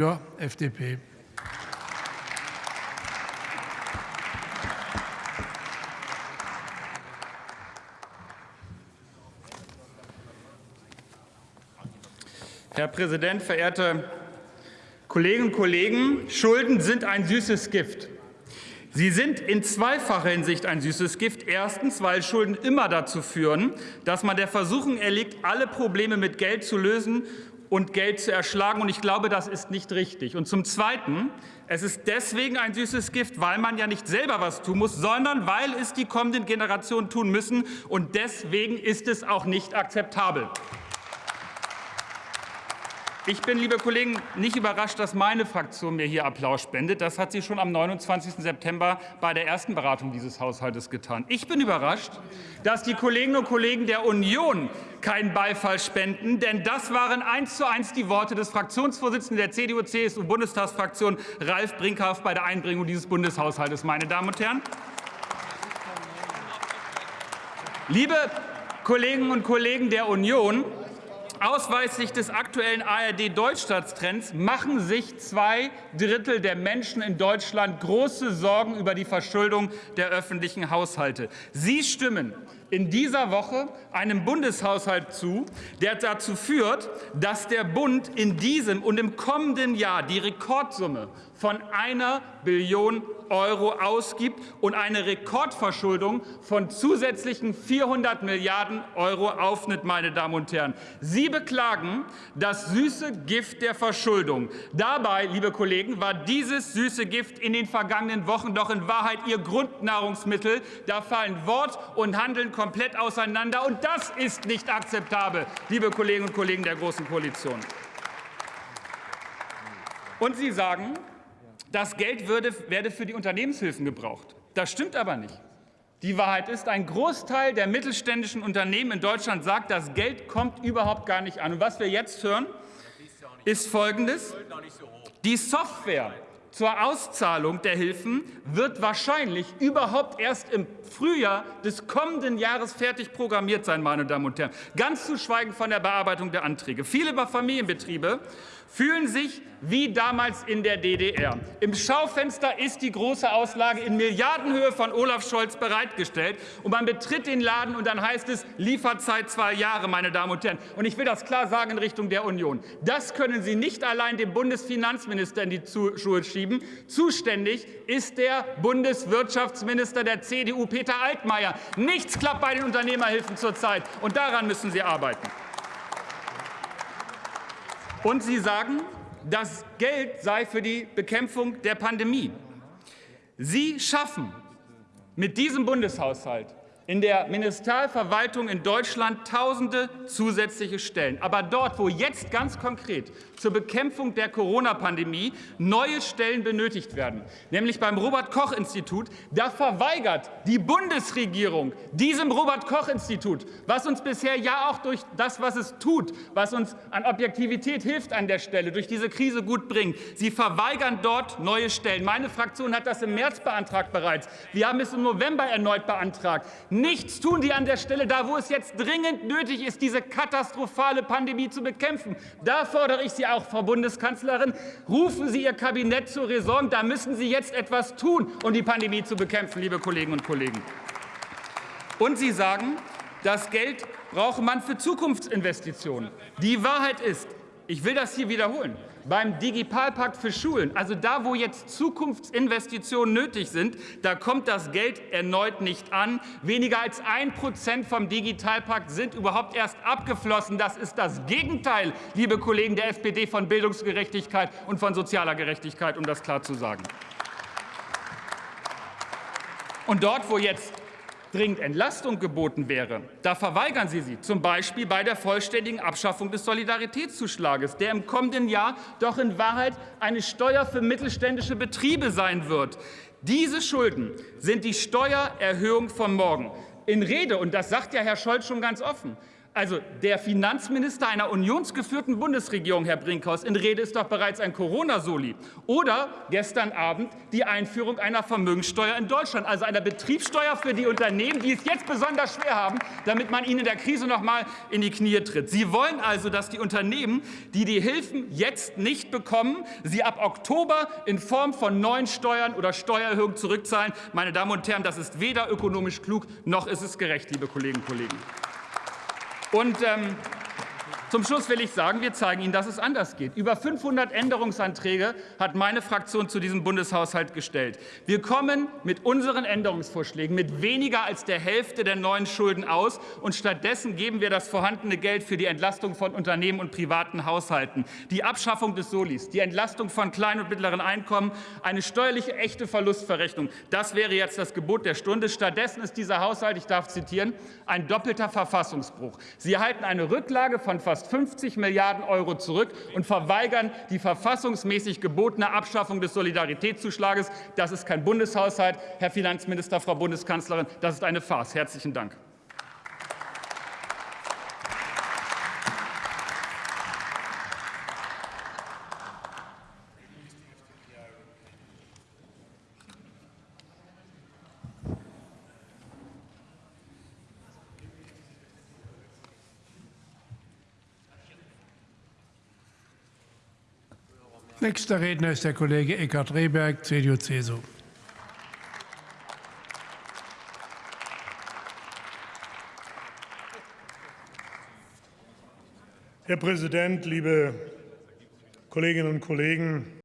Ja, FDP. Herr Präsident, verehrte Kolleginnen und Kollegen! Schulden sind ein süßes Gift. Sie sind in zweifacher Hinsicht ein süßes Gift. Erstens, weil Schulden immer dazu führen, dass man der Versuchung erliegt, alle Probleme mit Geld zu lösen und Geld zu erschlagen. Und ich glaube, das ist nicht richtig. Und zum Zweiten, es ist deswegen ein süßes Gift, weil man ja nicht selber was tun muss, sondern weil es die kommenden Generationen tun müssen. Und deswegen ist es auch nicht akzeptabel. Ich bin, liebe Kollegen, nicht überrascht, dass meine Fraktion mir hier Applaus spendet. Das hat sie schon am 29. September bei der ersten Beratung dieses Haushaltes getan. Ich bin überrascht, dass die Kolleginnen und Kollegen der Union keinen Beifall spenden, denn das waren eins zu eins die Worte des Fraktionsvorsitzenden der CDU-CSU-Bundestagsfraktion Ralf Brinkhaft bei der Einbringung dieses Bundeshaushaltes. Meine Damen und Herren, liebe Kolleginnen und Kollegen der Union, Ausweislich des aktuellen ARD-Deutschlandstrends machen sich zwei Drittel der Menschen in Deutschland große Sorgen über die Verschuldung der öffentlichen Haushalte. Sie stimmen in dieser Woche einem Bundeshaushalt zu, der dazu führt, dass der Bund in diesem und im kommenden Jahr die Rekordsumme von einer Billion Euro ausgibt und eine Rekordverschuldung von zusätzlichen 400 Milliarden Euro aufnimmt. Meine Damen und Herren. Sie beklagen das süße Gift der Verschuldung. Dabei, liebe Kollegen, war dieses süße Gift in den vergangenen Wochen doch in Wahrheit Ihr Grundnahrungsmittel. Da fallen Wort und Handeln komplett auseinander. Und das ist nicht akzeptabel, liebe Kolleginnen und Kollegen der Großen Koalition. Und Sie sagen, das Geld würde, werde für die Unternehmenshilfen gebraucht. Das stimmt aber nicht. Die Wahrheit ist, ein Großteil der mittelständischen Unternehmen in Deutschland sagt, das Geld kommt überhaupt gar nicht an. Und was wir jetzt hören, ist Folgendes. Die Software zur Auszahlung der Hilfen wird wahrscheinlich überhaupt erst im Frühjahr des kommenden Jahres fertig programmiert sein, meine Damen und Herren. Ganz zu schweigen von der Bearbeitung der Anträge. Viele Familienbetriebe fühlen sich wie damals in der DDR. Im Schaufenster ist die große Auslage in Milliardenhöhe von Olaf Scholz bereitgestellt. Und man betritt den Laden und dann heißt es Lieferzeit zwei Jahre, meine Damen und Herren. Und ich will das klar sagen in Richtung der Union. Das können Sie nicht allein dem Bundesfinanzminister in die Schuhe schieben. Zuständig ist der Bundeswirtschaftsminister der CDU, Peter Altmaier. Nichts klappt bei den Unternehmerhilfen zurzeit. Und daran müssen Sie arbeiten. Und Sie sagen, das Geld sei für die Bekämpfung der Pandemie. Sie schaffen mit diesem Bundeshaushalt in der Ministerialverwaltung in Deutschland tausende zusätzliche Stellen. Aber dort, wo jetzt ganz konkret zur Bekämpfung der Corona-Pandemie neue Stellen benötigt werden, nämlich beim Robert-Koch-Institut, da verweigert die Bundesregierung diesem Robert-Koch-Institut, was uns bisher ja auch durch das, was es tut, was uns an Objektivität hilft an der Stelle, durch diese Krise gut bringt. Sie verweigern dort neue Stellen. Meine Fraktion hat das im März beantragt bereits. Wir haben es im November erneut beantragt. Nichts tun die an der Stelle, da wo es jetzt dringend nötig ist, diese katastrophale Pandemie zu bekämpfen. Da fordere ich Sie auch, Frau Bundeskanzlerin, rufen Sie Ihr Kabinett zur Raison. Da müssen Sie jetzt etwas tun, um die Pandemie zu bekämpfen, liebe Kolleginnen und Kollegen. Und Sie sagen, das Geld brauche man für Zukunftsinvestitionen. Die Wahrheit ist, ich will das hier wiederholen. Beim Digitalpakt für Schulen, also da, wo jetzt Zukunftsinvestitionen nötig sind, da kommt das Geld erneut nicht an. Weniger als ein Prozent vom Digitalpakt sind überhaupt erst abgeflossen. Das ist das Gegenteil, liebe Kollegen der SPD, von Bildungsgerechtigkeit und von sozialer Gerechtigkeit, um das klar zu sagen. Und dort, wo jetzt dringend Entlastung geboten wäre, da verweigern Sie sie, zum Beispiel bei der vollständigen Abschaffung des Solidaritätszuschlages, der im kommenden Jahr doch in Wahrheit eine Steuer für mittelständische Betriebe sein wird. Diese Schulden sind die Steuererhöhung von morgen. In Rede, und das sagt ja Herr Scholz schon ganz offen, Also der Finanzminister einer unionsgeführten Bundesregierung, Herr Brinkhaus, in Rede ist doch bereits ein Corona-Soli. Oder gestern Abend die Einführung einer Vermögenssteuer in Deutschland, also einer Betriebssteuer für die Unternehmen, die es jetzt besonders schwer haben, damit man ihnen in der Krise noch mal in die Knie tritt. Sie wollen also, dass die Unternehmen, die die Hilfen jetzt nicht bekommen, sie ab Oktober in Form von neuen Steuern oder Steuererhöhungen zurückzahlen. Meine Damen und Herren, das ist weder ökonomisch klug noch ist es gerecht, liebe Kolleginnen und Kollegen. Und ähm, zum Schluss will ich sagen, wir zeigen Ihnen, dass es anders geht. Über 500 Änderungsanträge hat meine Fraktion zu diesem Bundeshaushalt gestellt. Wir kommen mit unseren Änderungsvorschlägen mit weniger als der Hälfte der neuen Schulden aus. Und stattdessen geben wir das vorhandene Geld für die Entlastung von Unternehmen und privaten Haushalten, die Abschaffung des Solis, die Entlastung von kleinen und mittleren Einkommen, eine steuerliche echte Verlustverrechnung. Das wäre jetzt das Gebot der Stunde. Stattdessen ist dieser Haushalt, ich darf zitieren, ein doppelter Verfassungsbruch. Sie erhalten eine Rücklage von fast fast 50 Milliarden Euro zurück und verweigern die verfassungsmäßig gebotene Abschaffung des Solidaritätszuschlages. Das ist kein Bundeshaushalt, Herr Finanzminister, Frau Bundeskanzlerin, das ist eine Farce. Herzlichen Dank. Nächster Redner ist der Kollege Eckhard Rehberg, CDU-CSU. Herr Präsident, liebe Kolleginnen und Kollegen!